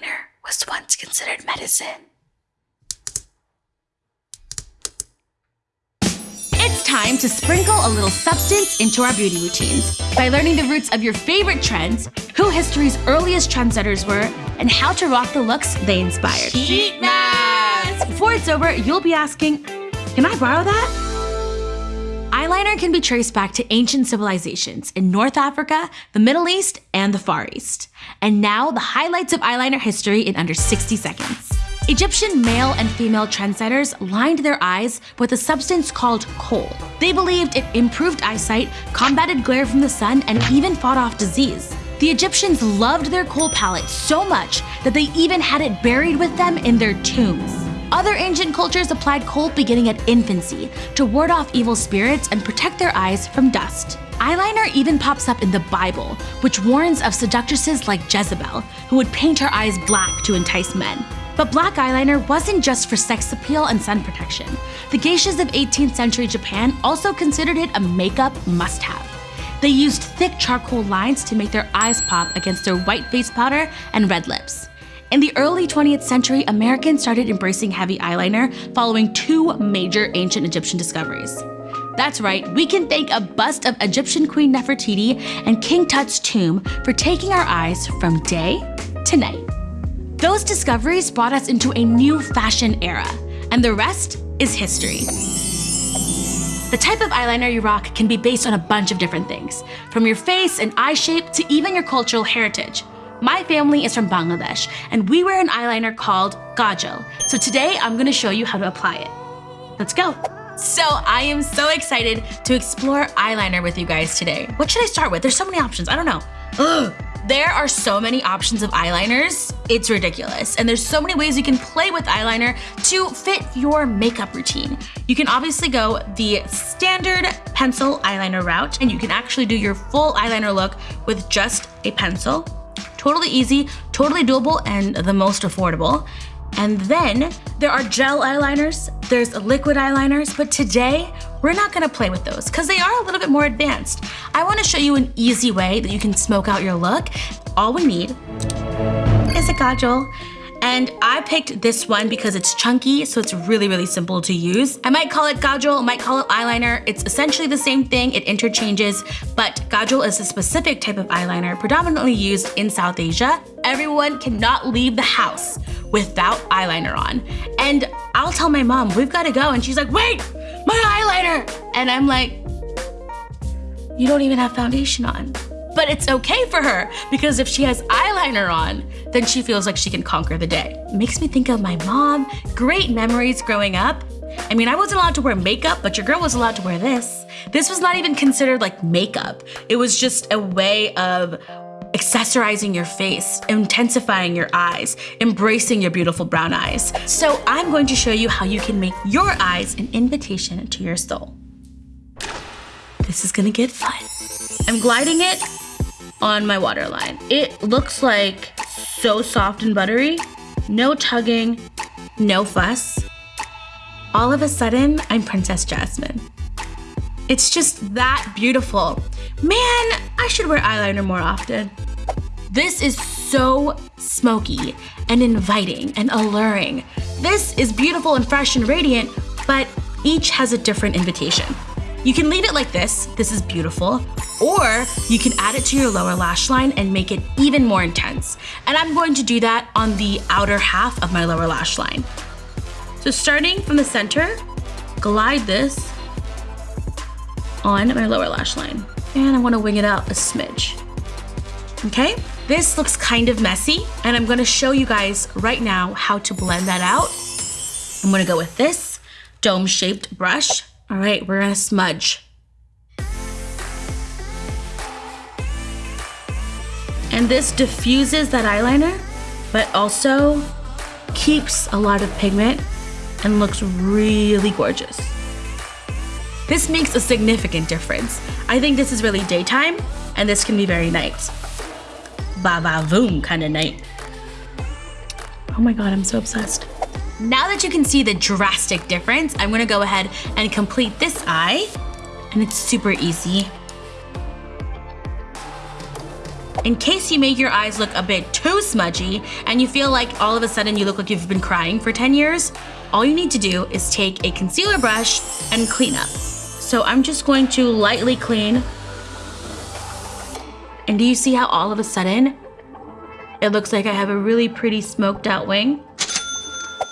eyeliner was once considered medicine. It's time to sprinkle a little substance into our beauty routines by learning the roots of your favorite trends, who history's earliest trendsetters were, and how to rock the looks they inspired. Heat mask! Before it's over, you'll be asking, can I borrow that? Eyeliner can be traced back to ancient civilizations in North Africa, the Middle East, and the Far East. And now, the highlights of eyeliner history in under 60 seconds. Egyptian male and female trendsetters lined their eyes with a substance called kohl. They believed it improved eyesight, combated glare from the sun, and even fought off disease. The Egyptians loved their kohl palette so much that they even had it buried with them in their tombs. Other ancient cultures applied kohl beginning at infancy to ward off evil spirits and protect their eyes from dust. Eyeliner even pops up in the Bible, which warns of seductresses like Jezebel, who would paint her eyes black to entice men. But black eyeliner wasn't just for sex appeal and sun protection. The geishas of 18th century Japan also considered it a makeup must-have. They used thick charcoal lines to make their eyes pop against their white face powder and red lips. In the early 20th century, Americans started embracing heavy eyeliner following two major ancient Egyptian discoveries. That's right, we can thank a bust of Egyptian Queen Nefertiti and King Tut's tomb for taking our eyes from day to night. Those discoveries brought us into a new fashion era, and the rest is history. The type of eyeliner you rock can be based on a bunch of different things, from your face and eye shape to even your cultural heritage. My family is from Bangladesh, and we wear an eyeliner called Kajal. So today I'm gonna show you how to apply it. Let's go. So I am so excited to explore eyeliner with you guys today. What should I start with? There's so many options, I don't know. Ugh. There are so many options of eyeliners, it's ridiculous. And there's so many ways you can play with eyeliner to fit your makeup routine. You can obviously go the standard pencil eyeliner route, and you can actually do your full eyeliner look with just a pencil Totally easy, totally doable, and the most affordable. And then there are gel eyeliners, there's liquid eyeliners, but today we're not gonna play with those because they are a little bit more advanced. I wanna show you an easy way that you can smoke out your look. All we need is a kajal and I picked this one because it's chunky, so it's really, really simple to use. I might call it kajal, might call it eyeliner. It's essentially the same thing, it interchanges, but kajal is a specific type of eyeliner predominantly used in South Asia. Everyone cannot leave the house without eyeliner on. And I'll tell my mom, we've gotta go, and she's like, wait, my eyeliner! And I'm like, you don't even have foundation on. But it's okay for her because if she has eyeliner on, then she feels like she can conquer the day. Makes me think of my mom, great memories growing up. I mean, I wasn't allowed to wear makeup, but your girl was allowed to wear this. This was not even considered like makeup. It was just a way of accessorizing your face, intensifying your eyes, embracing your beautiful brown eyes. So I'm going to show you how you can make your eyes an invitation to your soul. This is gonna get fun. I'm gliding it on my waterline. It looks like so soft and buttery, no tugging, no fuss. All of a sudden, I'm Princess Jasmine. It's just that beautiful. Man, I should wear eyeliner more often. This is so smoky and inviting and alluring. This is beautiful and fresh and radiant, but each has a different invitation. You can leave it like this, this is beautiful, or you can add it to your lower lash line and make it even more intense. And I'm going to do that on the outer half of my lower lash line. So starting from the center, glide this on my lower lash line. And I wanna wing it out a smidge. Okay, this looks kind of messy and I'm gonna show you guys right now how to blend that out. I'm gonna go with this dome-shaped brush all right, we're gonna smudge. And this diffuses that eyeliner, but also keeps a lot of pigment and looks really gorgeous. This makes a significant difference. I think this is really daytime, and this can be very night. Ba-ba-voom kind of night. Oh my god, I'm so obsessed. Now that you can see the drastic difference, I'm gonna go ahead and complete this eye, and it's super easy. In case you make your eyes look a bit too smudgy and you feel like all of a sudden you look like you've been crying for 10 years, all you need to do is take a concealer brush and clean up. So I'm just going to lightly clean. And do you see how all of a sudden it looks like I have a really pretty smoked out wing?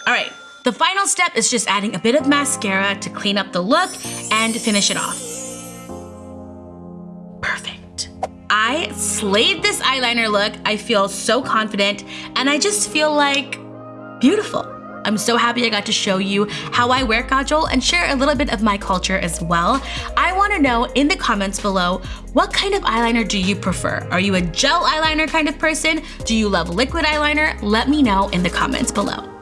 All right, the final step is just adding a bit of mascara to clean up the look and finish it off. I slayed this eyeliner look. I feel so confident and I just feel like beautiful. I'm so happy I got to show you how I wear kajal and share a little bit of my culture as well. I want to know in the comments below, what kind of eyeliner do you prefer? Are you a gel eyeliner kind of person? Do you love liquid eyeliner? Let me know in the comments below.